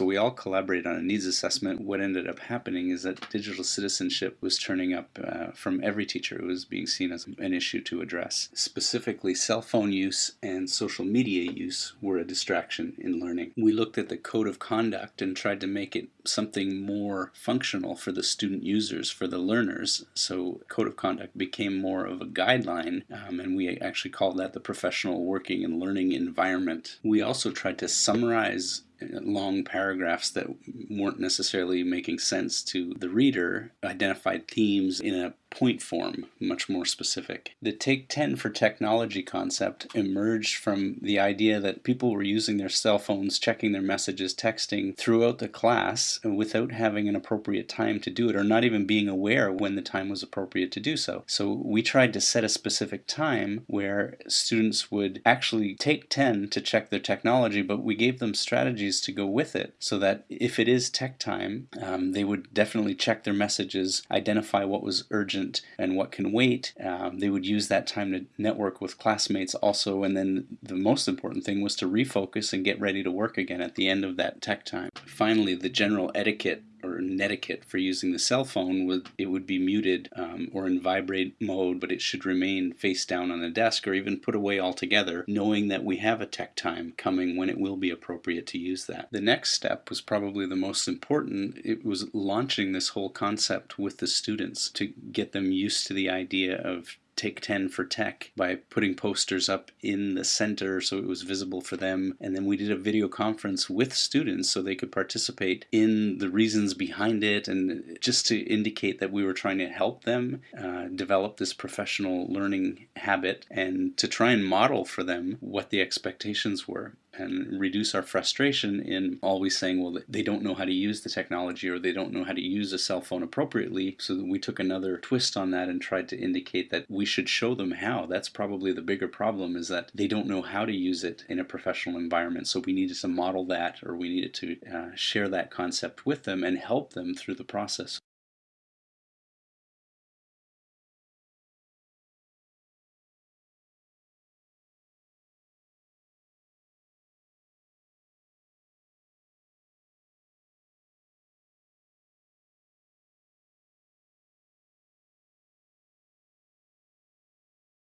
So we all collaborated on a needs assessment. What ended up happening is that digital citizenship was turning up uh, from every teacher. It was being seen as an issue to address. Specifically, cell phone use and social media use were a distraction in learning. We looked at the code of conduct and tried to make it something more functional for the student users, for the learners. So code of conduct became more of a guideline um, and we actually called that the professional working and learning environment. We also tried to summarize long paragraphs that weren't necessarily making sense to the reader, identified themes in a point form, much more specific. The Take 10 for Technology concept emerged from the idea that people were using their cell phones, checking their messages, texting throughout the class without having an appropriate time to do it or not even being aware when the time was appropriate to do so. So we tried to set a specific time where students would actually take 10 to check their technology, but we gave them strategies to go with it so that if it is tech time, um, they would definitely check their messages, identify what was urgent and what can wait. Um, they would use that time to network with classmates also. And then the most important thing was to refocus and get ready to work again at the end of that tech time. Finally, the general etiquette netiquette for using the cell phone would it would be muted um, or in vibrate mode but it should remain face down on the desk or even put away altogether knowing that we have a tech time coming when it will be appropriate to use that. The next step was probably the most important. It was launching this whole concept with the students to get them used to the idea of Take 10 for Tech by putting posters up in the center so it was visible for them. And then we did a video conference with students so they could participate in the reasons behind it and just to indicate that we were trying to help them uh, develop this professional learning habit and to try and model for them what the expectations were and reduce our frustration in always saying, well, they don't know how to use the technology or they don't know how to use a cell phone appropriately. So we took another twist on that and tried to indicate that we should show them how. That's probably the bigger problem is that they don't know how to use it in a professional environment. So we needed to model that or we needed to uh, share that concept with them and help them through the process.